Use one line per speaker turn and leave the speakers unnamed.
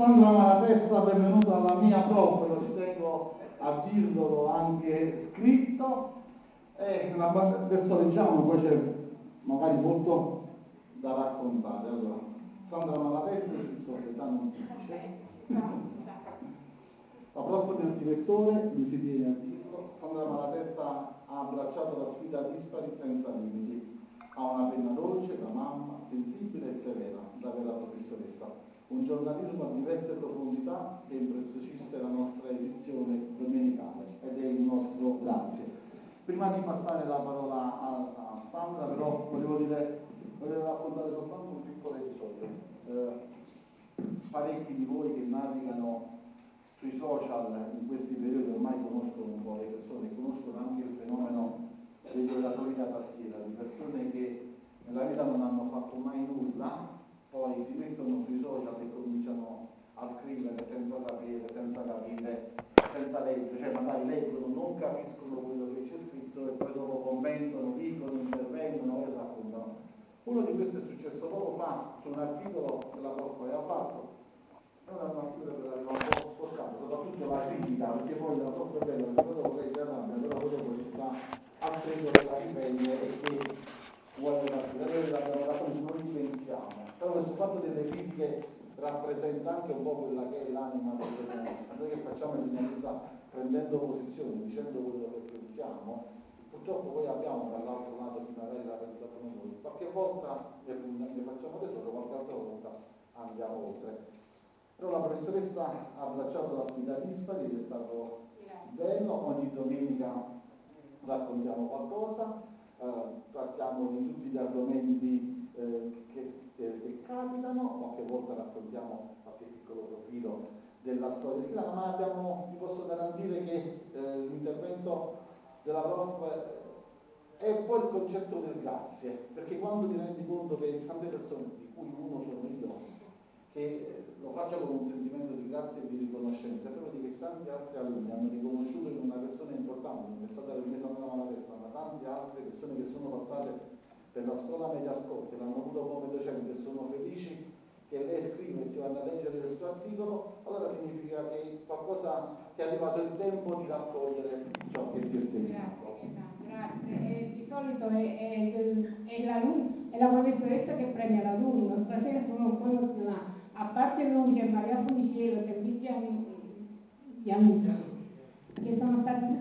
Sandra Malatesta, benvenuta alla mia prof, lo ci tengo a dirlo anche scritto. E adesso leggiamo, poi c'è magari molto da raccontare. Allora, Sandra Malatesta, scritto Gaetano La prof del direttore, mi si tiene a dirlo, Sandra Malatesta ha abbracciato la sfida dispari senza limiti. Ha una penna dolce da mamma, sensibile e severa, da vera professoressa un giornalismo a diverse profondità che impreziosisce la nostra edizione domenicale ed è il nostro grazie. Prima di passare la parola a, Sandra però volevo, dire, volevo raccontare soltanto un piccolo episodio. Eh, parecchi di voi che navigano sui social in questi periodi ormai conoscono un po' le persone, conoscono anche il fenomeno degli oratori da tastiera, di persone che nella vita non hanno fatto mai nulla poi si mettono sui social e cominciano a scrivere senza sapere, senza capire, senza leggere, cioè magari leggono, non capiscono quello che c'è scritto e poi dopo commentano, dicono, intervengono e raccontano. Uno di questi è successo poco fa su un articolo che la prof aveva fatto, era un articolo che l'aveva un po' sporcato, soprattutto la critica, perché poi la prof è bella, perché dopo lei però poi dopo ci sta altre cose da riprendere e che vuole partire, noi l'abbiamo dato, non dimentichiamo però questo fatto delle critiche rappresenta anche un po' quella che è l'anima del giornalista. Noi che facciamo il giornalista prendendo posizione, dicendo quello che pensiamo, purtroppo poi abbiamo dall'altro lato chi magari la pensano noi. Qualche volta ne facciamo tesoro, qualche altra volta andiamo oltre. Però la professoressa ha abbracciato la sfida dispari ed è stato bello, ogni domenica raccontiamo qualcosa, eh, trattiamo di tutti gli argomenti eh, che capitano, qualche volta raccontiamo qualche piccolo profilo della storia. Islamica, ma abbiamo, vi posso garantire che eh, l'intervento della prof è un po' il concetto del grazie, perché quando ti rendi conto che tante persone, di cui uno sono io, che eh, lo faccio con un sentimento di grazia e di riconoscenza, però di che tanti altri alunni hanno riconosciuto in una persona importante, non è stata la mia Sandra testa, ma tante altre persone che sono passate per la scuola media scorsa, l'hanno avuto come docente e sono felici che lei scrive e si vanno a leggere il suo articolo, allora significa che qualcosa che è arrivato il tempo di raccogliere ciò che si è segnato.
Grazie, grazie. di solito è, è, è, la, è, la, professoressa che premia l'alunno, stasera sono un po' emozionata. A parte noi c'è Maria Funiciero, c'è Cristian Amici, che sono stati